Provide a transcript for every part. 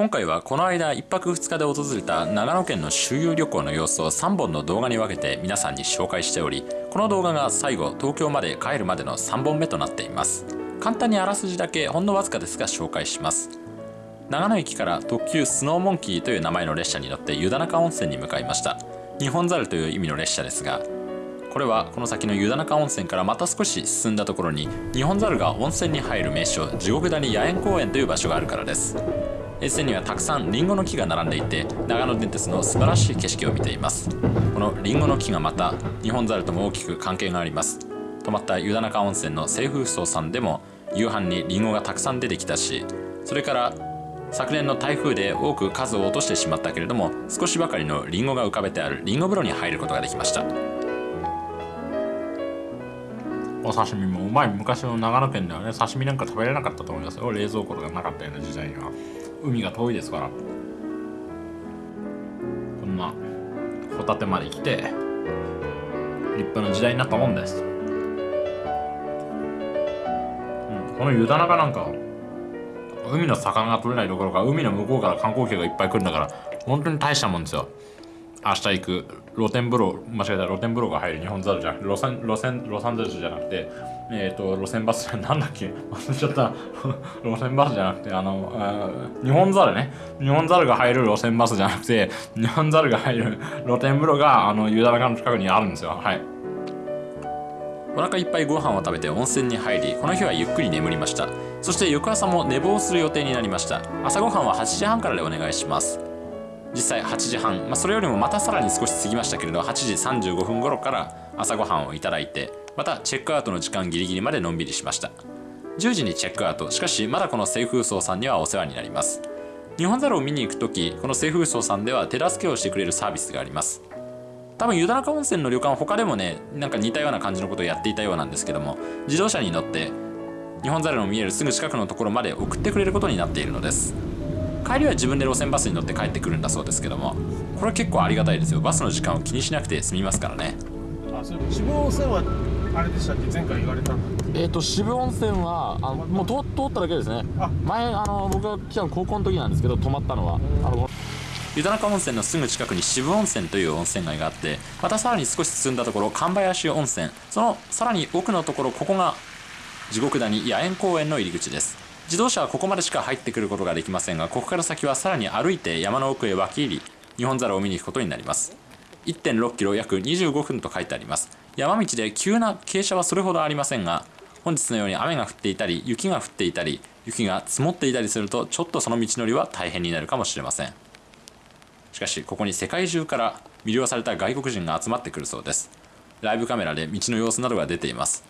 今回はこの間1泊2日で訪れた長野県の周遊旅行の様子を3本の動画に分けて皆さんに紹介しておりこの動画が最後東京まで帰るまでの3本目となっています。簡単にあらすじだけほんのわずかですが紹介します。長野駅から特急スノーモンキーという名前の列車に乗って湯田中温泉に向かいました。日本猿という意味の列車ですがこれはこの先の湯田中温泉からまた少し進んだところに日本猿が温泉に入る名所地獄谷野猿公園という場所があるからです。沿線にはたくさんリンゴの木が並んでいて長野電鉄の素晴らしい景色を見ています。このリンゴの木がまた日本猿とも大きく関係があります。泊まった湯田中温泉の清風荘さんでも夕飯にリンゴがたくさん出てきたしそれから昨年の台風で多く数を落としてしまったけれども少しばかりのリンゴが浮かべてあるリンゴ風呂に入ることができました。お刺身もうまい昔の長野県ではね刺身なんか食べれなかったと思いますよ。冷蔵庫とかなかったような時代には。海が遠いですから。こんなホタテまで来て立派な時代になったもんです、うん、この湯田中なんか海の魚が取れないどころか海の向こうから観光客がいっぱい来るんだから本当に大したもんですよ。明日行く。露天風呂間違えた。露天風呂が入る日本猿じゃ路線路線ロサンゼルスじゃなくてえっ、ー、と路線バスなんだっけ？忘れちゃった。路線バスじゃなくてあのあ日本猿ね。日本猿が入る路線バスじゃなくて日本猿が入る露天風呂があの湯田中の近くにあるんですよ。はい。お腹いっぱいご飯を食べて温泉に入りこの日はゆっくり眠りました。そして翌朝も寝坊する予定になりました。朝ごはんは8時半からでお願いします。実際8時半、まあ、それよりもまたさらに少し過ぎましたけれど8時35分頃から朝ごはんをいただいてまたチェックアウトの時間ギリギリまでのんびりしました。10時にチェックアウト。しかしまだこの清風荘さんにはお世話になります。日本猿を見に行く時この清風荘さんでは手助けをしてくれるサービスがあります。多分湯田中温泉の旅館他でもねなんか似たような感じのことをやっていたようなんですけども自動車に乗って日本猿の見えるすぐ近くのところまで送ってくれることになっているのです。帰りは自分で路線バスに乗って帰ってくるんだそうですけどもこれは結構ありがたいですよ。バスの時間を気にしなくて済みますからね。あそれ渋温泉はあれでしたっけ？前回言われたんだえっ、ー、と渋温泉はあのもう通通っただけですね。前あの僕が来たの高校の時なんですけど泊まったのは。あの湯田中温泉のすぐ近くに渋温泉という温泉街があってまたさらに少し進んだところ神林温泉。そのさらに奥のところここが地獄谷野猿公園の入り口です自動車はここまでしか入ってくることができませんがここから先はさらに歩いて山の奥へ分け入り日本猿を見に行くことになります。1.6キロ約25分と書いてあります。山道で急な傾斜はそれほどありませんが本日のように雨が降っていたり雪が降っていたり雪が積もっていたりするとちょっとその道のりは大変になるかもしれません。しかしここに世界中から魅了された外国人が集まってくるそうです。ライブカメラで道の様子などが出ています。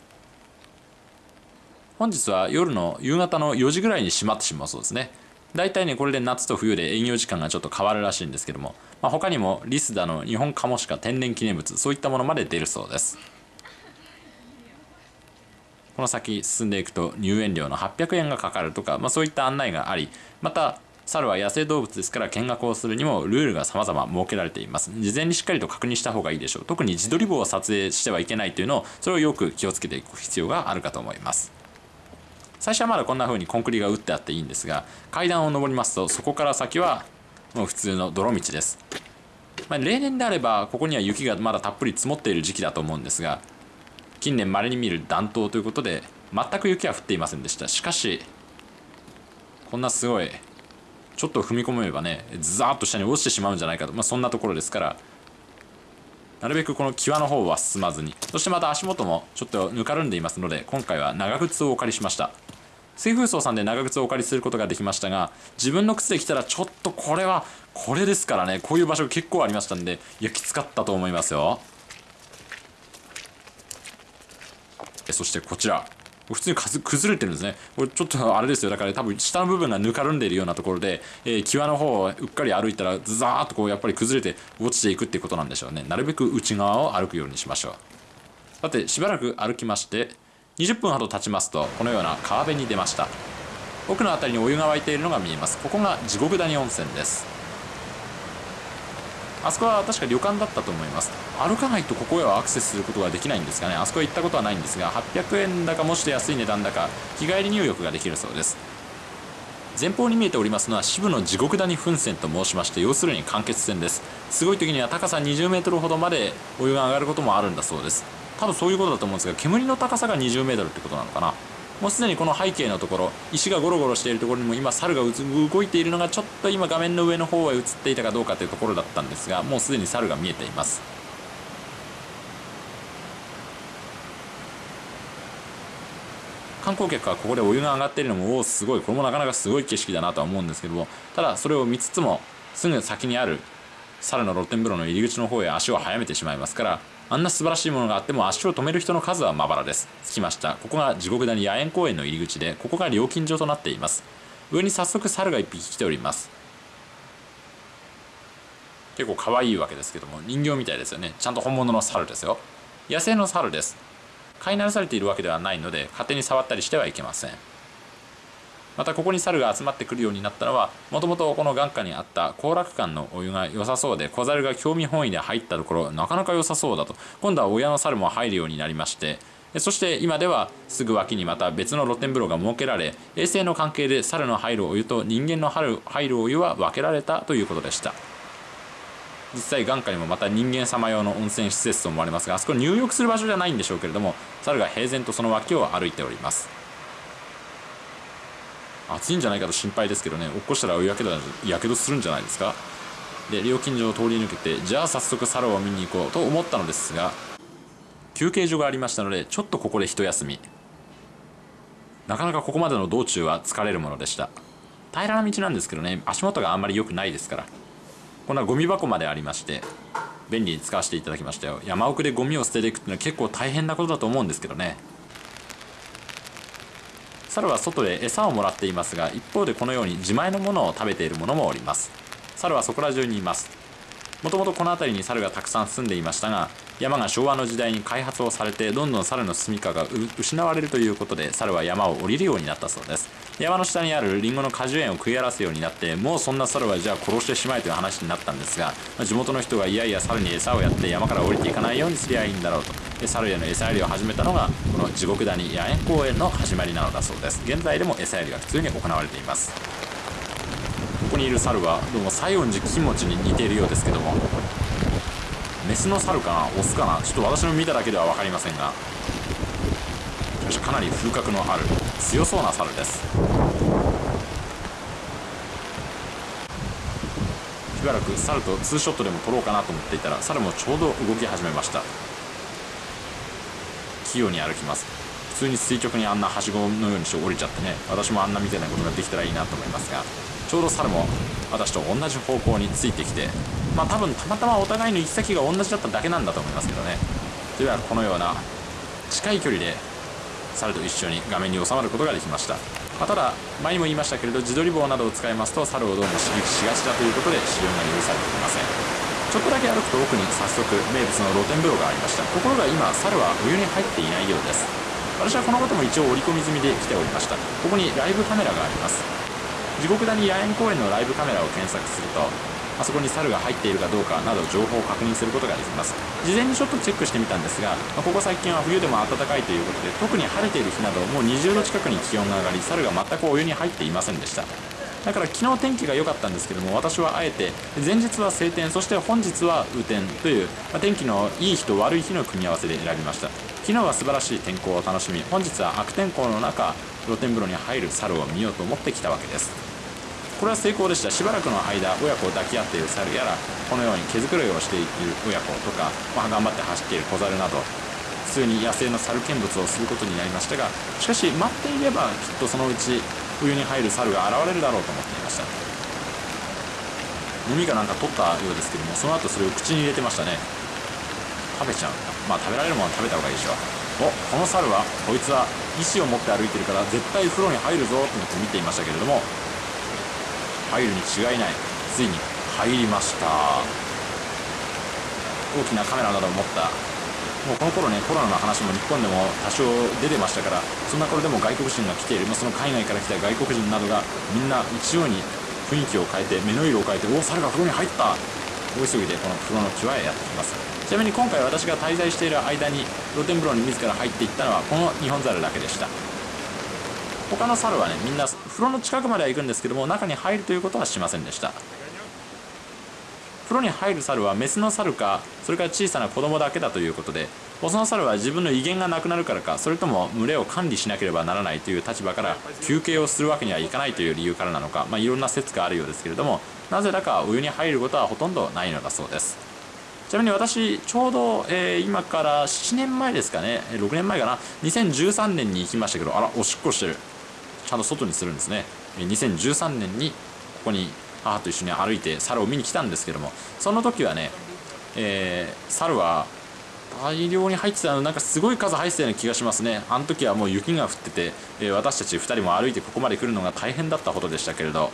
本日は夜の夕方の4時ぐらいに閉まってしまうそうですね。大体ねこれで夏と冬で営業時間がちょっと変わるらしいんですけども、まあ、他にもリスだの日本カモシカ天然記念物そういったものまで出るそうです。この先進んでいくと入園料の800円がかかるとか、まあ、そういった案内がありまた猿は野生動物ですから見学をするにもルールが様々設けられています。事前にしっかりと確認した方がいいでしょう。特に自撮り棒を撮影してはいけないというのをそれをよく気をつけていく必要があるかと思います。最初はまだこんな風にコンクリが打ってあっていいんですが階段を上りますとそこから先はもう普通の泥道です、まあ、例年であればここには雪がまだたっぷり積もっている時期だと思うんですが近年稀に見る暖冬ということで全く雪は降っていませんでした。しかしこんなすごいちょっと踏み込めばねザーッと下に落ちてしまうんじゃないかと、まあ、そんなところですからなるべくこの際の方は進まずにそしてまた足元もちょっとぬかるんでいますので今回は長靴をお借りしました。水風荘さんで長靴をお借りすることができましたが自分の靴で来たらちょっとこれはこれですからねこういう場所結構ありましたんでいやきつかったと思いますよ。そしてこちら。普通に崩れてるんですね。これちょっとあれですよ。だから多分下の部分がぬかるんでいるようなところで、えー、際の方をうっかり歩いたらザーッとこうやっぱり崩れて落ちていくっていうことなんでしょうね。なるべく内側を歩くようにしましょう。さてしばらく歩きまして20分ほど経ちますとこのような川辺に出ました。奥の辺りにお湯が沸いているのが見えます。ここが地獄谷温泉です。あそこは確か旅館だったと思います。歩かないとここへはアクセスすることができないんですかね。あそこへ行ったことはないんですが800円だかもして安い値段だか日帰り入浴ができるそうです。前方に見えておりますのは渋の地獄谷噴泉と申しまして要するに間欠泉です。すごい時には高さ2 0ルほどまでお湯が上がることもあるんだそうです。多分そういうことだと思うんですが煙の高さが2 0ルってことなのかな。もうすでにこの背景のところ石がゴロゴロしているところにも今猿が動いているのがちょっと今画面の上の方へ映っていたかどうかというところだったんですがもうすでに猿が見えています。観光客はここでお湯が上がっているのもおおすごい。これもなかなかすごい景色だなとは思うんですけどもただそれを見つつもすぐ先にある猿の露天風呂の入り口の方へ足を速めてしまいますからあんな素晴らしいものがあっても足を止める人の数はまばらです。着きました。ここが地獄谷野猿公園の入り口でここが料金所となっています。上に早速猿が1匹来ております。結構可愛いわけですけども人形みたいですよね。ちゃんと本物の猿ですよ。野生の猿です。飼いならされているわけではないので勝手に触ったりしてはいけません。またここに猿が集まってくるようになったのはもともとこの眼下にあった行楽館のお湯が良さそうで小猿が興味本位で入ったところなかなか良さそうだと。今度は親の猿も入るようになりましてそして今ではすぐ脇にまた別の露天風呂が設けられ衛生の関係で猿の入るお湯と人間の入るお湯は分けられたということでした。実際眼下にもまた人間様用の温泉施設と思われますがあそこ入浴する場所じゃないんでしょうけれども猿が平然とその脇を歩いております。暑いんじゃないかと心配ですけどね。落っこしたらやけどやけどするんじゃないですか。で料金所を通り抜けてじゃあ早速猿を見に行こうと思ったのですが休憩所がありましたのでちょっとここで一休み。なかなかここまでの道中は疲れるものでした。平らな道なんですけどね足元があんまり良くないですから。こんなゴミ箱までありまして便利に使わせていただきましたよ。山奥でゴミを捨てていくっていうのは結構大変なことだと思うんですけどね。猿は外で餌をもらっていますが一方でこのように自前のものを食べているものもおります。猿はそこら中にいます。もともとこの辺りに猿がたくさん住んでいましたが山が昭和の時代に開発をされてどんどん猿の住みかが失われるということで猿は山を降りるようになったそうです。山の下にあるリンゴの果樹園を食い荒らすようになってもうそんな猿はじゃあ殺してしまえという話になったんですが地元の人がいやいや猿に餌をやって山から降りていかないようにすりゃいいんだろうと。で猿への餌やりを始めたのがこの地獄谷野猿公園の始まりなのだそうです。現在でも餌やりは普通に行われています。ここにいる猿はどうも西園寺金持ちに似ているようですけどもメスの猿かな？オスかな？ちょっと私の見ただけでは分かりませんがかなり風格のある強そうな猿です。しばらく猿とツーショットでも撮ろうかなと思っていたら猿もちょうど動き始めました。器用に歩きます。普通に垂直にあんなはしごのようにして降りちゃってね。私もあんなみたいなことができたらいいなと思いますがちょうど猿も私と同じ方向についてきてまあ多分たまたまお互いの行き先が同じだっただけなんだと思いますけどね。ではこのような近い距離で猿と一緒に画面に収まることができました、まあ、ただ前にも言いましたけれど自撮り棒などを使いますと猿をどうも刺激しがちだということで使用が許されていません。ちょっとだけ歩くと奥に早速名物の露天風呂がありました。ところが今猿はお湯に入っていないようです。私はこのことも一応織り込み済みで来ておりました。ここにライブカメラがあります。地獄谷野猿公園のライブカメラを検索するとあそこに猿が入っているかどうかなど情報を確認することができます。事前にちょっとチェックしてみたんですが、まあ、ここ最近は冬でも暖かいということで特に晴れている日などもう20度近くに気温が上がり猿が全くお湯に入っていませんでした。だから昨日天気が良かったんですけども私はあえて前日は晴天そして本日は雨天という、まあ、天気のいい日と悪い日の組み合わせで選びました。昨日は素晴らしい天候を楽しみ本日は悪天候の中露天風呂に入る猿を見ようと思ってきたわけです。これは成功でした。しばらくの間親子を抱き合っている猿やらこのように毛づくろいをしている親子とか、まあ、頑張って走っている小猿など普通に野生の猿見物をすることになりましたがしかし待っていればきっとそのうち冬に入る猿が現れるだろうと思っていました。耳がなんか取ったようですけどもその後それを口に入れてましたね。食べちゃう。まあ食べられるものは食べた方がいいでしょおこの猿はこいつは意志を持って歩いてるから絶対風呂に入るぞと思って見ていましたけれども入るに違いない。ついに入りました。大きなカメラなどを持ったもうこの頃ねコロナの話も日本でも多少出てましたからそんな頃でも外国人が来ている、まあ、その海外から来た外国人などがみんな一様に雰囲気を変えて目の色を変えておお猿が風呂に入った。大急ぎでこの風呂の際へやってきます。ちなみに今回私が滞在している間に露天風呂に自ら入っていったのはこの日本猿だけでした。他の猿はねみんな風呂の近くまでは行くんですけども中に入るということはしませんでした。風呂に入る猿はメスの猿かそれから小さな子供だけだということでオスの猿は自分の威厳がなくなるからかそれとも群れを管理しなければならないという立場から休憩をするわけにはいかないという理由からなのか、まあ、いろんな説があるようですけれどもなぜだかお湯に入ることはほとんどないのだそうです。ちなみに私ちょうど、えー今から7年前ですかね6年前かな2013年に行きましたけどあらおしっこしてる。ちゃんと外にするんですね。2013年にここに母と一緒に歩いて猿を見に来たんですけどもその時はね、えー猿は大量に入ってたのなんかすごい数入ってたような気がしますね。あの時はもう雪が降ってて、えー私たち2人も歩いてここまで来るのが大変だったほどでしたけれど。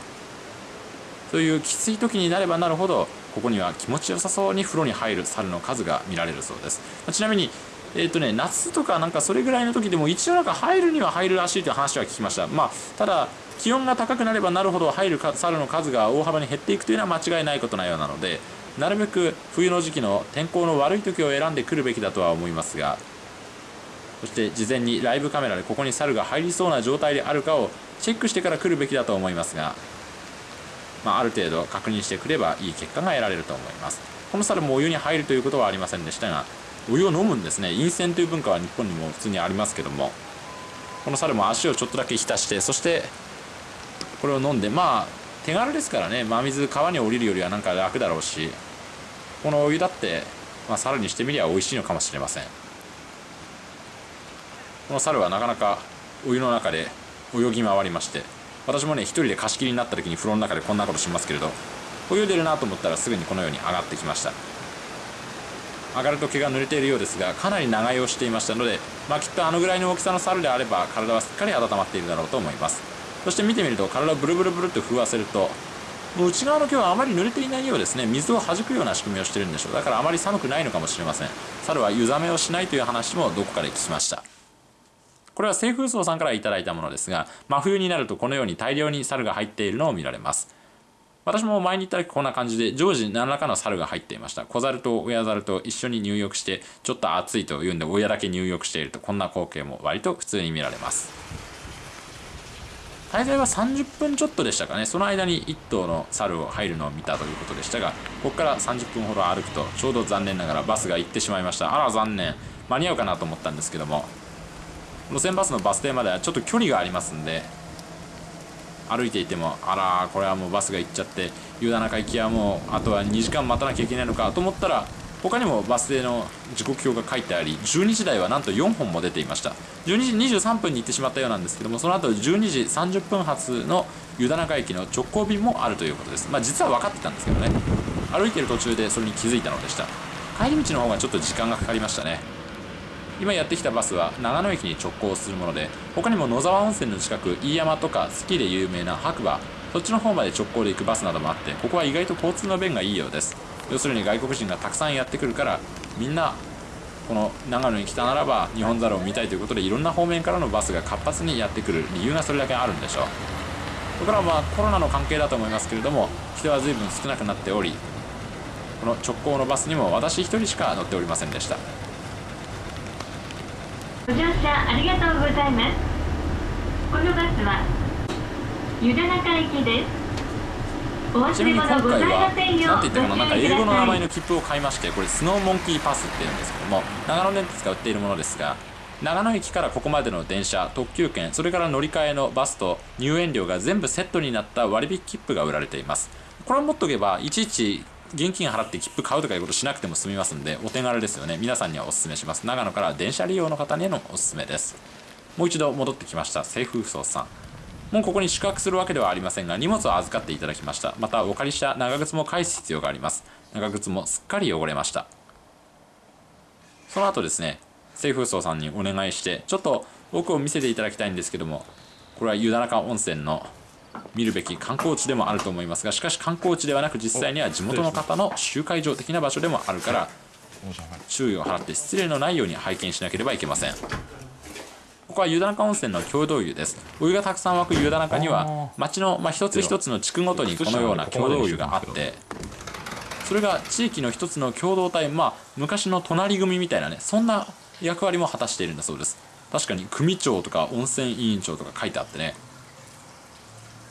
そういうきつい時になればなるほどここには気持ちよさそうに風呂に入る猿の数が見られるそうです。ちなみにえーとね、夏とかなんかそれぐらいの時でも一応なんか入るには入るらしいという話は聞きました。まあただ気温が高くなればなるほど入る猿の数が大幅に減っていくというのは間違いないことなようなのでなるべく冬の時期の天候の悪い時を選んでくるべきだとは思いますがそして事前にライブカメラでここに猿が入りそうな状態であるかをチェックしてから来るべきだと思いますが、まあ、ある程度確認してくればいい結果が得られると思います。この猿もお湯に入るということはありませんでしたがお湯を飲むんですね。陰泉という文化は日本にも普通にありますけどもこの猿も足をちょっとだけ浸してそしてこれを飲んでまあ手軽ですからね。真水川に降りるよりはなんか楽だろうし。このお湯だって、まあ、猿にしてみりゃ美味しいのかもしれません。この猿はなかなかお湯の中で泳ぎ回りまして私もね一人で貸し切りになった時に風呂の中でこんなことしますけれど泳いでるなと思ったらすぐにこのように上がってきました。上がると毛が濡れているようですがかなり長居をしていましたので、まあ、きっとあのぐらいの大きさの猿であれば体はすっかり温まっているだろうと思います。そして見てみると体をブルブルブルと震わせると内側の毛はあまり濡れていないようですね。水を弾くような仕組みをしているんでしょう。だからあまり寒くないのかもしれません。猿は湯冷めをしないという話もどこかで聞きました。これは清風荘さんからいただいたものですが真冬になるとこのように大量に猿が入っているのを見られます。私も前に行った時こんな感じで常時何らかの猿が入っていました。小猿と親猿と一緒に入浴してちょっと暑いというんで親だけ入浴しているとこんな光景も割と普通に見られます。滞在は30分ちょっとでしたかね。その間に1頭の猿を入るのを見たということでしたがここから30分ほど歩くとちょうど残念ながらバスが行ってしまいました。あら残念。間に合うかなと思ったんですけども路線バスのバス停まではちょっと距離がありますんで歩いていてもあらこれはもうバスが行っちゃって湯田中行きはもうあとは2時間待たなきゃいけないのかと思ったら他にもバス停の時刻表が書いてあり12時台はなんと4本も出ていました。12時23分に行ってしまったようなんですけどもその後12時30分発の湯田中駅の直行便もあるということです。まあ実は分かってたんですけどね。歩いてる途中でそれに気づいたのでした。帰り道の方がちょっと時間がかかりましたね。今やってきたバスは長野駅に直行するもので他にも野沢温泉の近く飯山とかスキーで有名な白馬そっちの方まで直行で行くバスなどもあってここは意外と交通の便がいいようです。要するに外国人がたくさんやってくるからみんなこの長野に来たならば日本猿を見たいということでいろんな方面からのバスが活発にやってくる理由がそれだけあるんでしょうこれからまあコロナの関係だと思いますけれども人は随分少なくなっておりこの直行のバスにも私一人しか乗っておりませんでしたご乗車ありがとうございます。このバスは湯田中行きです。ちなみに今回は何て言ったかなんか英語の名前の切符を買いましてこれスノーモンキーパスっていうんですけども長野電鉄が売っているものですが長野駅からここまでの電車特急券それから乗り換えのバスと入園料が全部セットになった割引切符が売られています。これを持っとけばいちいち現金払って切符買うとかいうことしなくても済みますんでお手軽ですよね。皆さんにはお勧めします。長野から電車利用の方にのおすすめです。もう一度戻ってきました。清風荘さん。もうここに宿泊するわけではありませんが荷物を預かっていただきました。またお借りした長靴も返す必要があります。長靴もすっかり汚れました。その後ですね清風荘さんにお願いしてちょっと奥を見せていただきたいんですけどもこれは湯田中温泉の見るべき観光地でもあると思いますがしかし観光地ではなく実際には地元の方の集会場的な場所でもあるから注意を払って失礼のないように拝見しなければいけません。こは湯田中温泉の共同湯です。お湯がたくさん湧く湯田中には町の、まあ、一つ一つの地区ごとにこのような共同湯があってそれが地域の一つの共同体まあ昔の隣組みたいなねそんな役割も果たしているんだそうです。確かに組長とか温泉委員長とか書いてあってね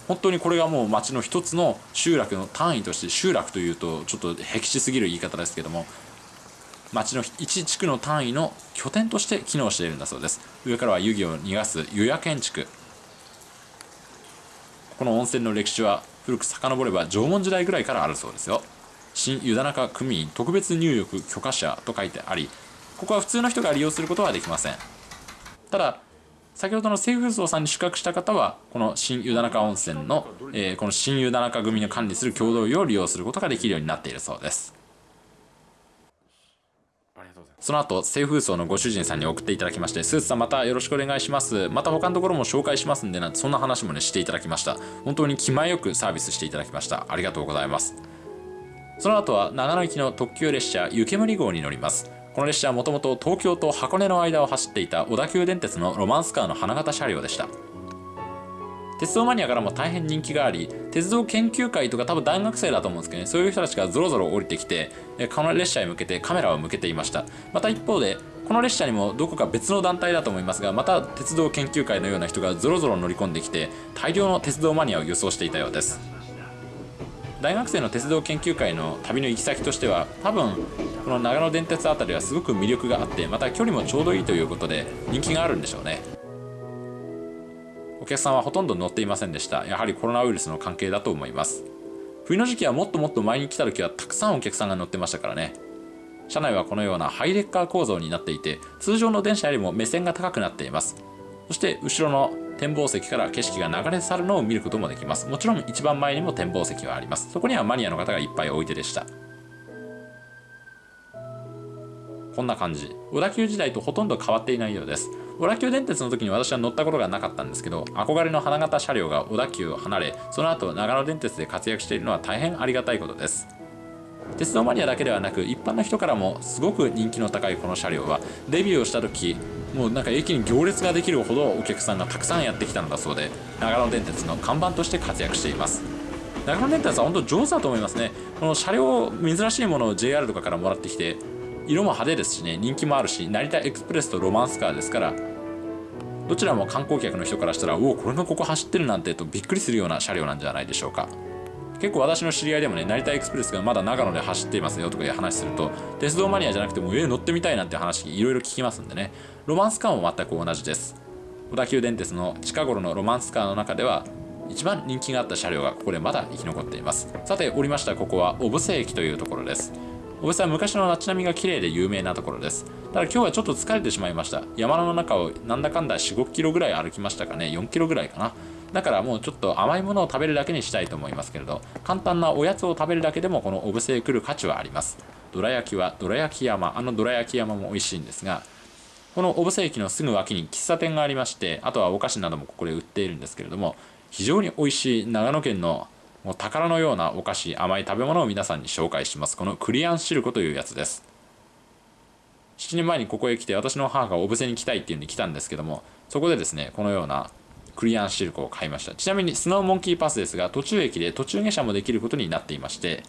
本当にこれがもう町の一つの集落の単位として集落というとちょっと僻地すぎる言い方ですけども町の一地区の単位の拠点として機能しているんだそうです。上からは湯気を逃がす湯屋建築。この温泉の歴史は古く遡れば縄文時代ぐらいからあるそうですよ。新湯田中組員特別入浴許可者と書いてありここは普通の人が利用することはできません。ただ先ほどの清風荘さんに宿泊した方はこの新湯田中温泉の、えーこの新湯田中組の管理する共同湯を利用することができるようになっているそうです。その後、清風荘のご主人さんに送っていただきまして、スーツさんまたよろしくお願いします。また他のところも紹介しますんでなんて、そんな話もね、していただきました。本当に気前よくサービスしていただきました。ありがとうございます。その後は長野行きの特急列車湯煙号に乗ります。この列車はもともと東京と箱根の間を走っていた小田急電鉄のロマンスカーの花形車両でした。鉄道マニアからも大変人気があり鉄道研究会とか多分大学生だと思うんですけどねそういう人たちがぞろぞろ降りてきてこの列車へ向けてカメラを向けていました。また一方でこの列車にもどこか別の団体だと思いますがまた鉄道研究会のような人がぞろぞろ乗り込んできて大量の鉄道マニアを輸送していたようです。大学生の鉄道研究会の旅の行き先としては多分この長野電鉄あたりはすごく魅力があってまた距離もちょうどいいということで人気があるんでしょうね。お客さんはほとんど乗っていませんでした。やはりコロナウイルスの関係だと思います。冬の時期はもっともっと前に来た時はたくさんお客さんが乗ってましたからね。車内はこのようなハイレッカー構造になっていて通常の電車よりも目線が高くなっています。そして後ろの展望席から景色が流れ去るのを見ることもできます。もちろん一番前にも展望席はあります。そこにはマニアの方がいっぱいおいてでした。こんな感じ。小田急時代とほとんど変わっていないようです。小田急電鉄の時に私は乗ったことがなかったんですけど憧れの花形車両が小田急を離れその後長野電鉄で活躍しているのは大変ありがたいことです。鉄道マニアだけではなく一般の人からもすごく人気の高いこの車両はデビューをした時もうなんか駅に行列ができるほどお客さんがたくさんやってきたのだそうで長野電鉄の看板として活躍しています。長野電鉄は本当上手だと思いますね。この車両珍しいものを JR とかからもらってきて色も派手ですしね人気もあるし成田エクスプレスとロマンスカーですからどちらも観光客の人からしたらおおこれがここ走ってるなんてとびっくりするような車両なんじゃないでしょうか。結構私の知り合いでもね成田エクスプレスがまだ長野で走っていますよとかいう話すると鉄道マニアじゃなくてもえ乗ってみたいなんて話いろいろ聞きますんでね。ロマンスカーも全く同じです。小田急電鉄の近頃のロマンスカーの中では一番人気があった車両がここでまだ生き残っています。さて降りましたここは小布施駅というところです。小布施は昔の街並みが綺麗で有名なところです。ただ今日はちょっと疲れてしまいました。山の中をなんだかんだ4 5キロぐらい歩きましたかね。4キロぐらいかな。だからもうちょっと甘いものを食べるだけにしたいと思いますけれど簡単なおやつを食べるだけでもこの小布施へ来る価値はあります。どら焼きはどら焼き山。あのどら焼き山も美味しいんですがこの小布施駅のすぐ脇に喫茶店がありましてあとはお菓子などもここで売っているんですけれども非常に美味しい長野県のもう宝のようなお菓子甘い食べ物を皆さんに紹介します。このクリアンシルコというやつです。7年前にここへ来て私の母が小布施に来たいっていうんで来たんですけどもそこでですねこのようなクリアンシルコを買いました。ちなみにスノーモンキーパスですが途中駅で途中下車もできることになっていまして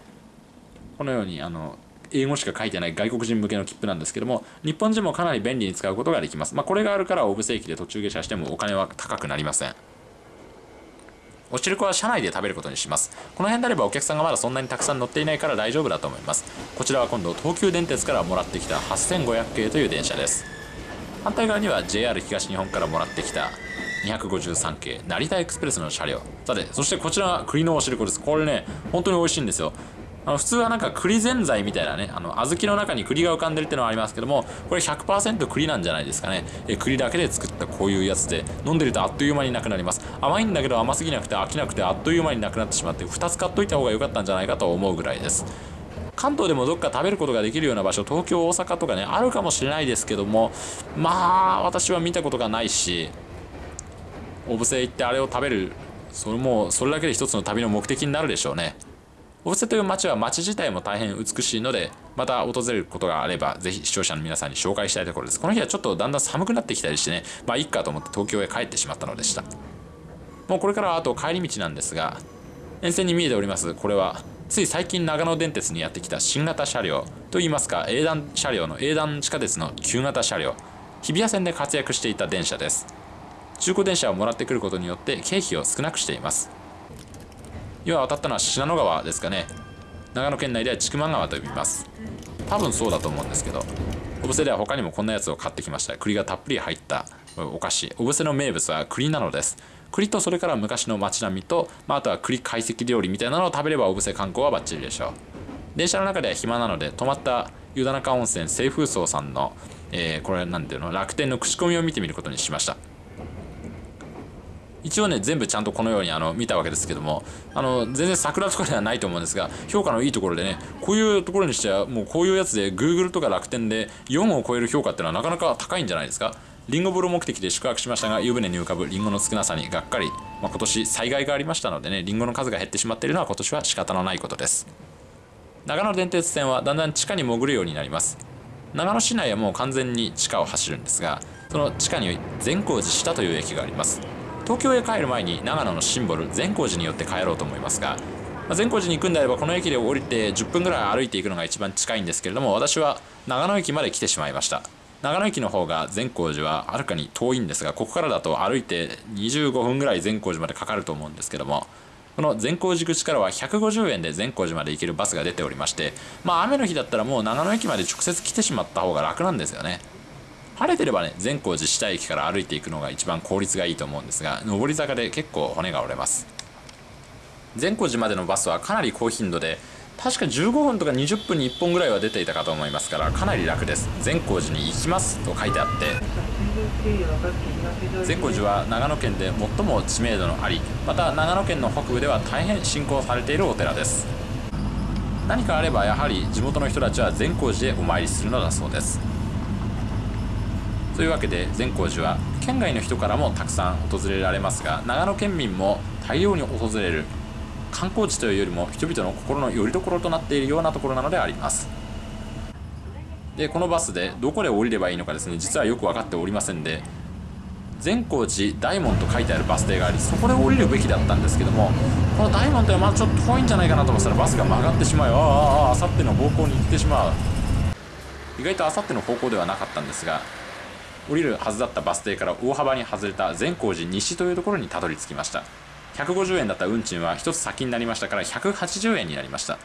このようにあの英語しか書いてない外国人向けの切符なんですけども日本人もかなり便利に使うことができます、まあ、これがあるから小布施駅で途中下車してもお金は高くなりません。おしるこは車内で食べることにします。この辺であればお客さんがまだそんなにたくさん乗っていないから大丈夫だと思います。こちらは今度東急電鉄からもらってきた8500系という電車です。反対側には JR 東日本からもらってきた253系成田エクスプレスの車両。さてそしてこちらは栗のおしるこです。これね本当に美味しいんですよ。あの普通はなんか栗ぜんざいみたいなねあの小豆の中に栗が浮かんでるってのはありますけどもこれ100%栗なんじゃないですかね。え栗だけで作ったこういうやつで飲んでるとあっという間になくなります。甘いんだけど甘すぎなくて飽きなくてあっという間になくなってしまって2つ買っといた方が良かったんじゃないかと思うぐらいです。関東でもどっか食べることができるような場所東京大阪とかねあるかもしれないですけどもまあ私は見たことがないし小布施行ってあれを食べるそれもそれだけで一つの旅の目的になるでしょうね。小布施という街は街自体も大変美しいのでまた訪れることがあればぜひ視聴者の皆さんに紹介したいところです。この日はちょっとだんだん寒くなってきたりしてねまあいっかと思って東京へ帰ってしまったのでした。もうこれからはあと帰り道なんですが沿線に見えておりますこれはつい最近長野電鉄にやってきた新型車両といいますか営団車両の営団地下鉄の旧型車両日比谷線で活躍していた電車です。中古電車をもらってくることによって経費を少なくしています。今渡ったのは信濃川ですかね。長野県内では千曲川と呼びます。多分そうだと思うんですけど小布施では他にもこんなやつを買ってきました。栗がたっぷり入ったお菓子。小布施の名物は栗なのです。栗とそれから昔の街並みと、まあ、あとは栗懐石料理みたいなのを食べれば小布施観光はバッチリでしょう。電車の中では暇なので泊まった湯田中温泉清風荘さんの、えー、これなんていうの？楽天の口コミを見てみることにしました。一応ね全部ちゃんとこのようにあの見たわけですけどもあの全然桜とかではないと思うんですが評価のいいところでねこういうところにしてはもうこういうやつで Google とか楽天で4を超える評価っていうのはなかなか高いんじゃないですか？リンゴ風呂目的で宿泊しましたが湯船に浮かぶリンゴの少なさにがっかり、まあ、今年災害がありましたのでねリンゴの数が減ってしまっているのは今年は仕方のないことです。長野電鉄線はだんだん地下に潜るようになります。長野市内はもう完全に地下を走るんですがその地下に善光寺下という駅があります。東京へ帰る前に長野のシンボル善光寺によって帰ろうと思いますが、ま、善光寺に行くんであればこの駅で降りて10分ぐらい歩いていくのが一番近いんですけれども私は長野駅まで来てしまいました。長野駅の方が善光寺ははるかに遠いんですがここからだと歩いて25分ぐらい善光寺までかかると思うんですけどもこの善光寺口からは150円で善光寺まで行けるバスが出ておりましてまあ雨の日だったらもう長野駅まで直接来てしまった方が楽なんですよね。晴れてればね善光寺下駅から歩いていくのが一番効率がいいと思うんですが上り坂で結構骨が折れます。善光寺までのバスはかなり高頻度で確か15分とか20分に1本ぐらいは出ていたかと思いますからかなり楽です。善光寺に行きますと書いてあって善光寺は長野県で最も知名度のありまた長野県の北部では大変信仰されているお寺です。何かあればやはり地元の人たちは善光寺へお参りするのだそうです。というわけで善光寺は県外の人からもたくさん訪れられますが長野県民も大量に訪れる観光地というよりも人々の心の拠り所となっているようなところなのであります。でこのバスでどこで降りればいいのかですね実はよく分かっておりませんで善光寺大門と書いてあるバス停がありそこで降りるべきだったんですけどもこの大門ってまだちょっと遠いんじゃないかなと思ったらバスが曲がってしまいあああさっての方向に行ってしまう。意外とあさっての方向ではなかったんですが降りるはずだったバス停から大幅に外れた善光寺西というところにたどり着きました。150円だった運賃は1つ先になりましたから180円になりました。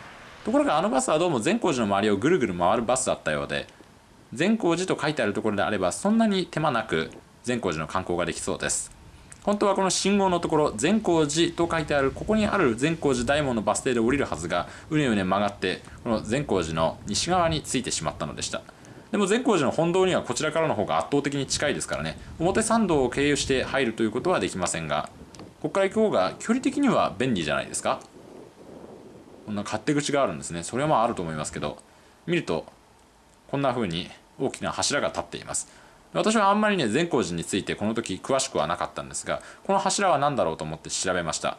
ところがあのバスはどうも善光寺の周りをぐるぐる回るバスだったようで善光寺と書いてあるところであればそんなに手間なく善光寺の観光ができそうです。本当はこの信号のところ善光寺と書いてあるここにある善光寺大門のバス停で降りるはずがうねうね曲がってこの善光寺の西側についてしまったのでした。でも善光寺の本堂にはこちらからの方が圧倒的に近いですからね。表参道を経由して入るということはできませんがここから行く方が距離的には便利じゃないですか。こんな勝手口があるんですね。それはまああると思いますけど見るとこんな風に大きな柱が立っています。私はあんまりね善光寺についてこの時詳しくはなかったんですがこの柱は何だろうと思って調べました。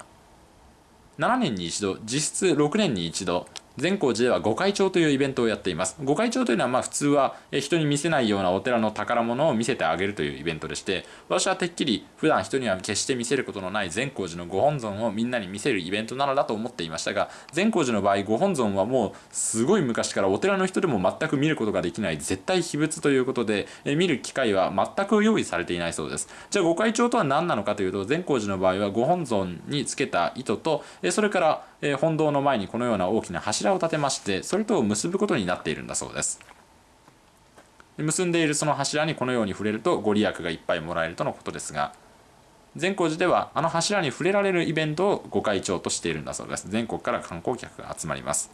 7年に一度実質6年に一度善光寺では御開帳というイベントをやっています。御開帳というのはまあ普通は人に見せないようなお寺の宝物を見せてあげるというイベントでして私はてっきり普段人には決して見せることのない善光寺のご本尊をみんなに見せるイベントなのだと思っていましたが善光寺の場合ご本尊はもうすごい昔からお寺の人でも全く見ることができない絶対秘仏ということで見る機会は全く用意されていないそうです。じゃあ御開帳とは何なのかというと善光寺の場合はご本尊につけた糸とそれからえ本堂の前にこのような大きな柱を立てましてそれと結ぶことになっているんだそうです。結んでいるその柱にこのように触れるとご利益がいっぱいもらえるとのことですが善光寺ではあの柱に触れられるイベントをご会長としているんだそうです。全国から観光客が集まります。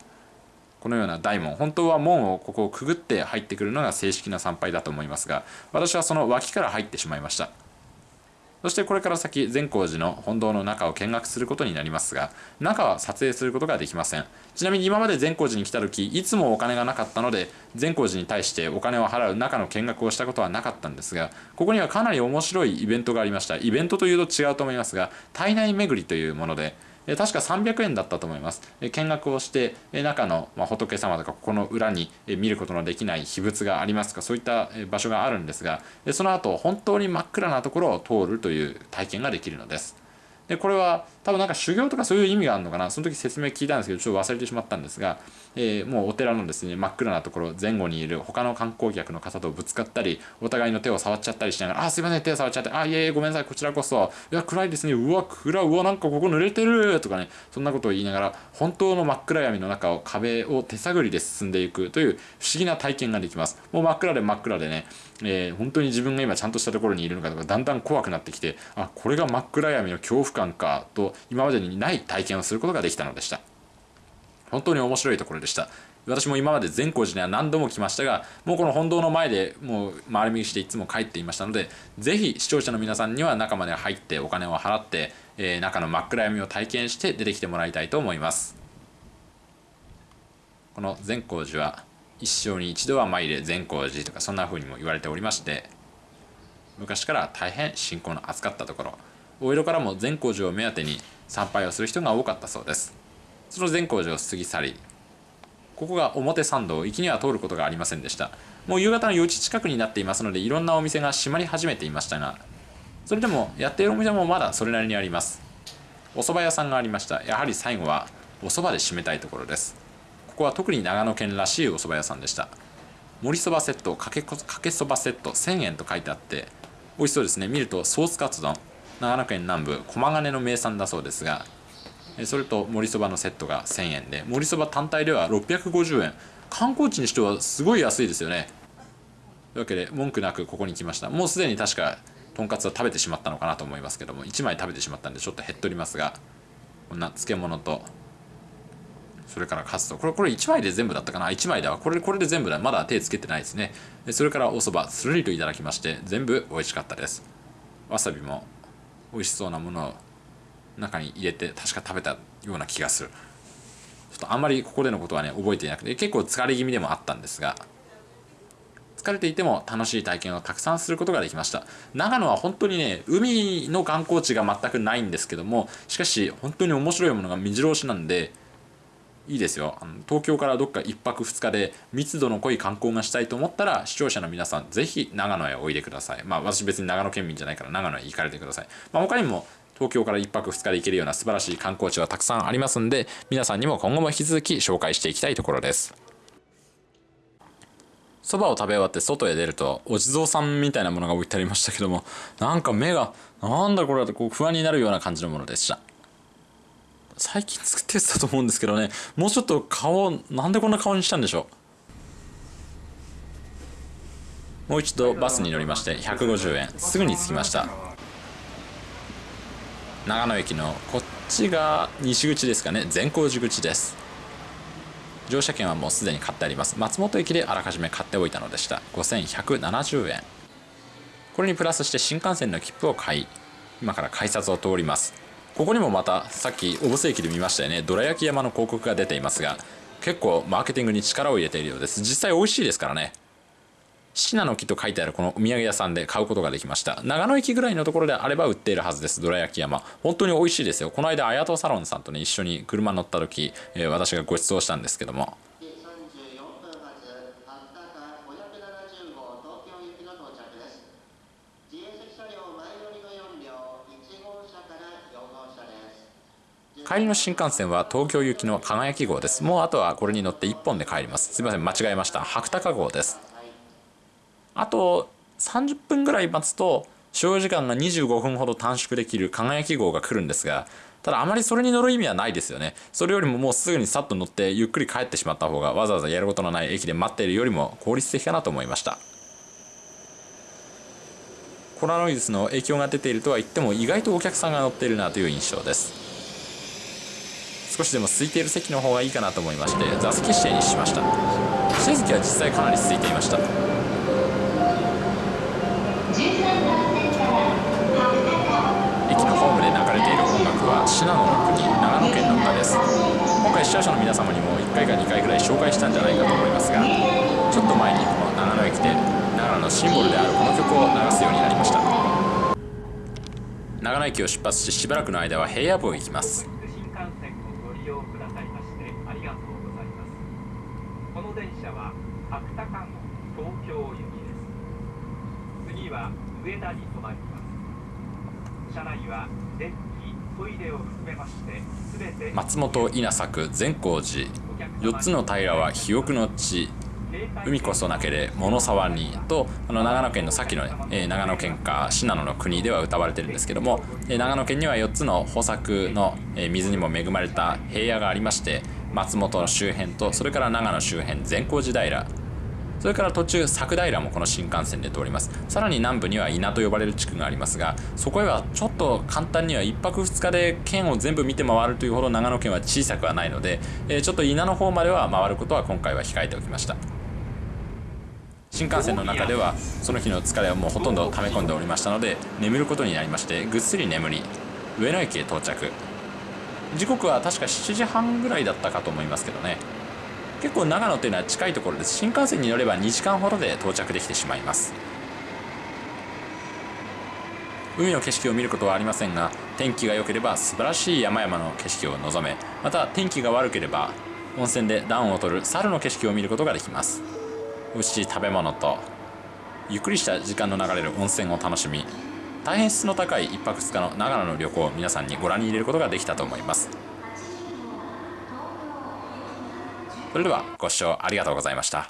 このような大門本当は門をここをくぐって入ってくるのが正式な参拝だと思いますが私はその脇から入ってしまいました。そしてこれから先善光寺の本堂の中を見学することになりますが中は撮影することができません。ちなみに今まで善光寺に来た時いつもお金がなかったので善光寺に対してお金を払う中の見学をしたことはなかったんですがここにはかなり面白いイベントがありました。イベントというと違うと思いますが体内巡りというもので確か300円だったと思います。見学をして中の仏様とかここの裏に見ることのできない秘仏がありますか？そういった場所があるんですがその後本当に真っ暗なところを通るという体験ができるのです。でこれは多分なんか修行とかそういう意味があるのかな。その時説明聞いたんですけどちょっと忘れてしまったんですが、えー、もうお寺のですね真っ暗なところ前後にいる他の観光客の方とぶつかったりお互いの手を触っちゃったりしながら「あすいません手を触っちゃってあいえいえごめんなさいこちらこそ。いや暗いですね。うわ暗うわなんかここ濡れてる」とかねそんなことを言いながら本当の真っ暗闇の中を壁を手探りで進んでいく。という不思議な体験ができます。もう真っ暗で真っ暗でね、えー、本当に自分が今ちゃんとしたところにいるのかとかだんだん怖くなってきてあこれが真っ暗闇の恐怖感かと今までにない体験をすることができたのでした。本当に面白いところでした。私も今まで善光寺には何度も来ましたがもうこの本堂の前でもう回り右していつも帰っていましたのでぜひ視聴者の皆さんには中まで入ってお金を払って、えー、中の真っ暗闇を体験して出てきてもらいたいと思います。この善光寺は一生に一度は参れ善光寺とかそんな風にも言われておりまして昔から大変信仰の厚かったところお色からも善光寺を目当てに参拝をする人が多かったそうです。その善光寺を過ぎ去りここが表参道行きには通ることがありませんでした。もう夕方の4時近くになっていますのでいろんなお店が閉まり始めていましたがそれでもやっているお店もまだそれなりにあります。お蕎麦屋さんがありました。やはり最後はお蕎麦で締めたいところです。ここは特に長野県らしいお蕎麦屋さんでした。盛りそばセットかけかけそばセット1000円と書いてあって美味しそうですね。見るとソースカツ丼。長野県南部駒ヶ根の名産だそうですがそれと盛りそばのセットが1000円で盛りそば単体では650円。観光地にしてはすごい安いですよね。というわけで文句なくここに来ました。もうすでに確かとんかつは食べてしまったのかなと思いますけども1枚食べてしまったんでちょっと減っておりますがこんな漬物とそれからカツとこれこれ1枚で全部だったかな？1枚だわ。これこれで全部だ。まだ手つけてないですね。それからお蕎麦するりといただきまして全部美味しかったです。わさびも美味しそうなものを中に入れて確か食べたような気がする。ちょっとあんまりここでのことはね覚えていなくて結構疲れ気味でもあったんですが疲れていても楽しい体験をたくさんすることができました。長野は本当にね海の観光地が全くないんですけどもしかし本当に面白いものが目白押しなんでいいですよ。あの東京からどっか1泊2日で密度の濃い観光がしたいと思ったら視聴者の皆さんぜひ長野へおいでください。まあ私別に長野県民じゃないから長野へ行かれてください、まあ、他にも東京から1泊2日で行けるような素晴らしい観光地はたくさんありますんで皆さんにも今後も引き続き紹介していきたいところです。そばを食べ終わって外へ出るとお地蔵さんみたいなものが置いてありましたけどもなんか目がなんだこれってこう不安になるような感じのものでした。最近作ってたと思うんですけどね。もうちょっと顔なんでこんな顔にしたんでしょう。もう一度バスに乗りまして150円。すぐに着きました。長野駅のこっちが西口ですかね。善光寺口です。乗車券はもうすでに買ってあります。松本駅であらかじめ買っておいたのでした。5170円。これにプラスして新幹線の切符を買い今から改札を通ります。ここにもまたさっき小布施駅で見ましたよね。どら焼き山の広告が出ていますが結構マーケティングに力を入れているようです。実際美味しいですからね。シナの木と書いてあるこのお土産屋さんで買うことができました。長野駅ぐらいのところであれば売っているはずです。どら焼き山。本当に美味しいですよ。この間綾戸サロンさんとね一緒に車乗った時、えー、私がご馳走したんですけども。帰りの新幹線は東京行きの輝き号です。もうあとはこれに乗って1本で帰ります。すいません間違えました。白鷹号です。あと30分ぐらい待つと所要時間が25分ほど短縮できる輝き号が来るんですがただあまりそれに乗る意味はないですよね。それよりももうすぐにさっと乗ってゆっくり帰ってしまった方がわざわざやることのない駅で待っているよりも効率的かなと思いました。コロナウイルスの影響が出ているとは言っても意外とお客さんが乗っているなという印象です。少しでも空いている席の方がいいかなと思いまして座席指定にしました。指定席は実際かなり空いていました。駅のホームで流れている音楽は信濃の国長野県の歌です。今回視聴者の皆様にも1回か2回ぐらい紹介したんじゃないかと思いますがちょっと前にこの長野駅で長野のシンボルであるこの曲を流すようになりました。長野駅を出発ししばらくの間は平野部を行きます新幹線をご利用くださいましてありがとうございますこの電車は白鷹の東京行きです次は上田に停まります車内は電気トイレを含めまして全て松本稲作善光寺。4つの平は肥沃の地。海こそなけれ物沢に。とあの長野県のさっきの、えー長野県か信濃の国では歌われてるんですけども、えー長野県には4つの豊作の、えー水にも恵まれた平野がありまして松本の周辺とそれから長野周辺善光寺平。それから途中佐久平もこの新幹線で通ります。さらに南部には稲と呼ばれる地区がありますがそこへはちょっと簡単には1泊2日で県を全部見て回るというほど長野県は小さくはないので、えちょっと稲の方までは回ることは今回は控えておきました。新幹線の中ではその日の疲れをもうほとんど溜め込んでおりましたので眠ることになりましてぐっすり眠り上野駅へ到着。時刻は確か7時半ぐらいだったかと思いますけどね。結構長野というのは近いところです。新幹線に乗れば2時間ほどで到着できてしまいます。海の景色を見ることはありませんが天気が良ければ素晴らしい山々の景色を望めまた天気が悪ければ温泉で暖を取る猿の景色を見ることができます。美味しい食べ物とゆっくりした時間の流れる温泉を楽しみ大変質の高い1泊2日の長野の旅行を皆さんにご覧に入れることができたと思います。それではご視聴ありがとうございました。